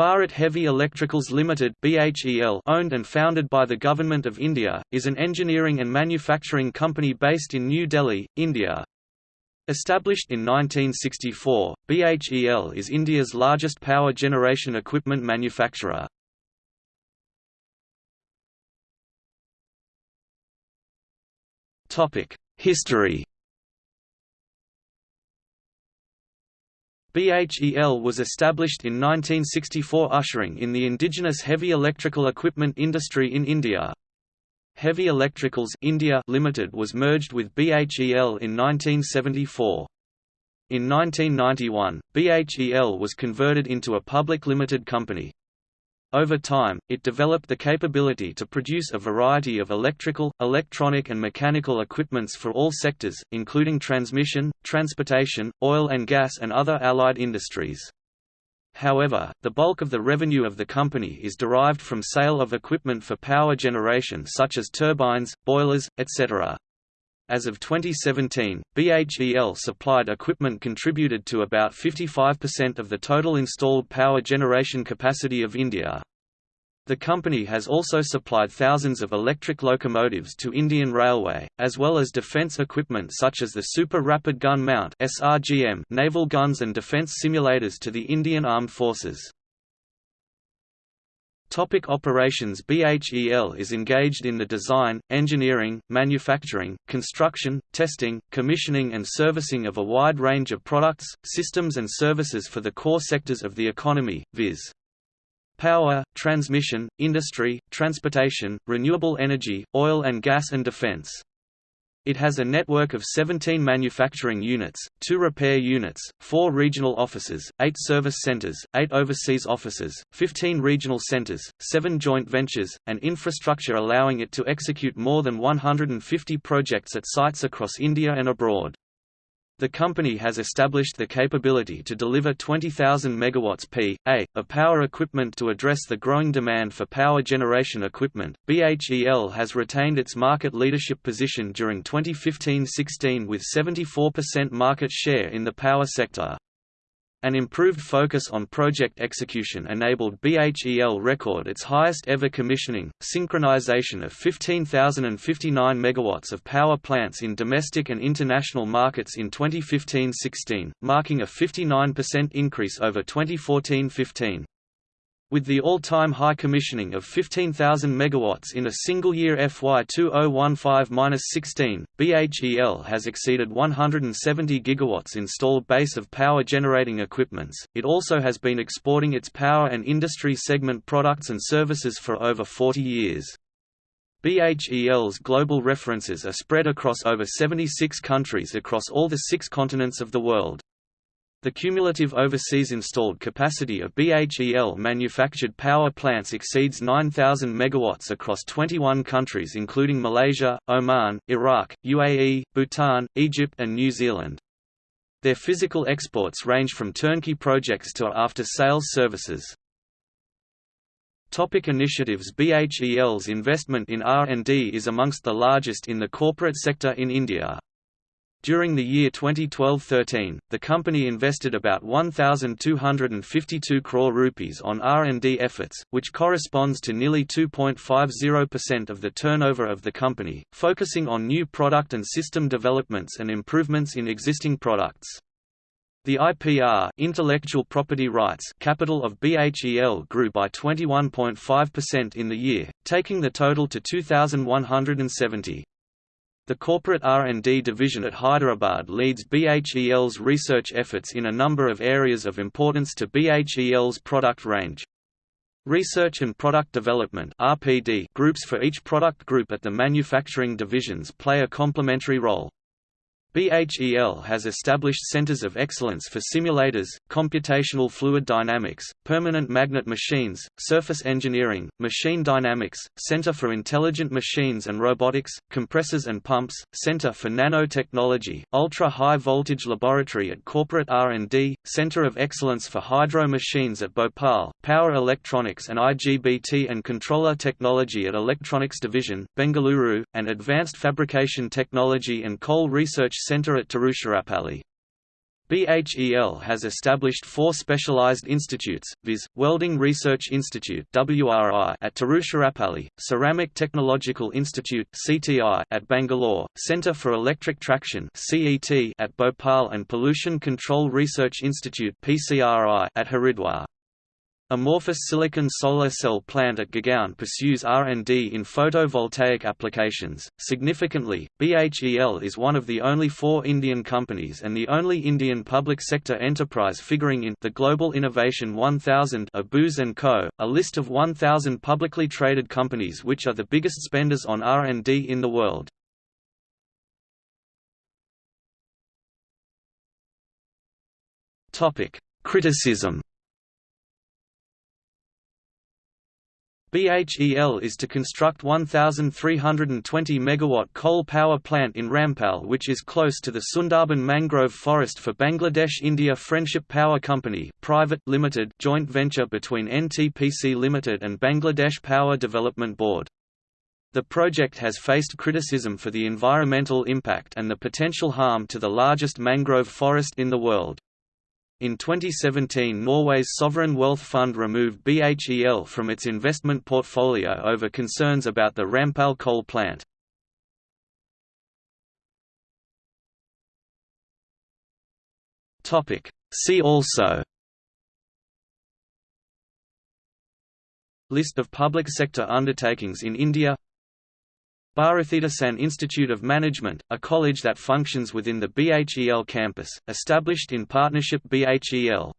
Bharat Heavy Electricals Limited (BHEL), owned and founded by the Government of India, is an engineering and manufacturing company based in New Delhi, India. Established in 1964, BHEL is India's largest power generation equipment manufacturer. Topic: History BHEL was established in 1964 ushering in the indigenous heavy electrical equipment industry in India. Heavy Electricals India Limited was merged with BHEL in 1974. In 1991, BHEL was converted into a public limited company. Over time, it developed the capability to produce a variety of electrical, electronic and mechanical equipments for all sectors, including transmission, transportation, oil and gas and other allied industries. However, the bulk of the revenue of the company is derived from sale of equipment for power generation such as turbines, boilers, etc. As of 2017, BHEL supplied equipment contributed to about 55% of the total installed power generation capacity of India. The company has also supplied thousands of electric locomotives to Indian Railway, as well as defence equipment such as the Super Rapid Gun Mount naval guns and defence simulators to the Indian Armed Forces. Topic operations BHEL is engaged in the design, engineering, manufacturing, construction, testing, commissioning and servicing of a wide range of products, systems and services for the core sectors of the economy, viz. Power, transmission, industry, transportation, renewable energy, oil and gas and defense. It has a network of 17 manufacturing units, 2 repair units, 4 regional offices, 8 service centers, 8 overseas offices, 15 regional centers, 7 joint ventures, and infrastructure allowing it to execute more than 150 projects at sites across India and abroad. The company has established the capability to deliver 20,000 megawatts p.a. of power equipment to address the growing demand for power generation equipment. BHEL has retained its market leadership position during 2015-16 with 74% market share in the power sector. An improved focus on project execution enabled BHEL record its highest ever commissioning, synchronization of 15,059 megawatts of power plants in domestic and international markets in 2015-16, marking a 59% increase over 2014-15. With the all-time high commissioning of 15,000 megawatts in a single year FY 2015-16, BHEL has exceeded 170 gigawatts installed base of power generating equipments. It also has been exporting its power and industry segment products and services for over 40 years. BHEL's global references are spread across over 76 countries across all the six continents of the world. The cumulative overseas installed capacity of BHEL manufactured power plants exceeds 9,000 megawatts across 21 countries including Malaysia, Oman, Iraq, UAE, Bhutan, Egypt and New Zealand. Their physical exports range from turnkey projects to after-sales services. Topic initiatives BHEL's investment in R&D is amongst the largest in the corporate sector in India. During the year 2012-13, the company invested about 1,252 crore rupees on R&D efforts, which corresponds to nearly 2.50% of the turnover of the company, focusing on new product and system developments and improvements in existing products. The IPR intellectual property rights capital of BHEL grew by 21.5% in the year, taking the total to 2,170. The corporate R&D division at Hyderabad leads BHEL's research efforts in a number of areas of importance to BHEL's product range. Research and Product Development groups for each product group at the manufacturing divisions play a complementary role. BHEL has established centers of excellence for simulators, computational fluid dynamics, permanent magnet machines, surface engineering, machine dynamics, Center for Intelligent Machines and Robotics, compressors and pumps, Center for Nanotechnology, ultra-high voltage laboratory at Corporate R&D, Center of Excellence for Hydro Machines at Bhopal, Power Electronics and IGBT and Controller Technology at Electronics Division, Bengaluru, and Advanced Fabrication Technology and Coal Research Center at Tiruchirappalli. BHEL has established four specialized institutes, viz., Welding Research Institute at Tiruchirappalli, Ceramic Technological Institute at Bangalore, Centre for Electric Traction at Bhopal and Pollution Control Research Institute at Haridwar. Amorphous silicon solar cell plant at Gurgaon pursues R&D in photovoltaic applications. Significantly, BHEL is one of the only four Indian companies and the only Indian public sector enterprise figuring in the Global Innovation 1000 of Co., a list of 1000 publicly traded companies which are the biggest spenders on R&D in the world. Topic: Criticism BHEL is to construct 1,320 MW coal power plant in Rampal which is close to the Sundarban mangrove forest for Bangladesh India Friendship Power Company private limited joint venture between NTPC Limited and Bangladesh Power Development Board. The project has faced criticism for the environmental impact and the potential harm to the largest mangrove forest in the world. In 2017 Norway's sovereign wealth fund removed BHEL from its investment portfolio over concerns about the Rampal coal plant. See also. List of public sector undertakings in India Bharathidasan Institute of Management, a college that functions within the BHEL campus, established in partnership BHEL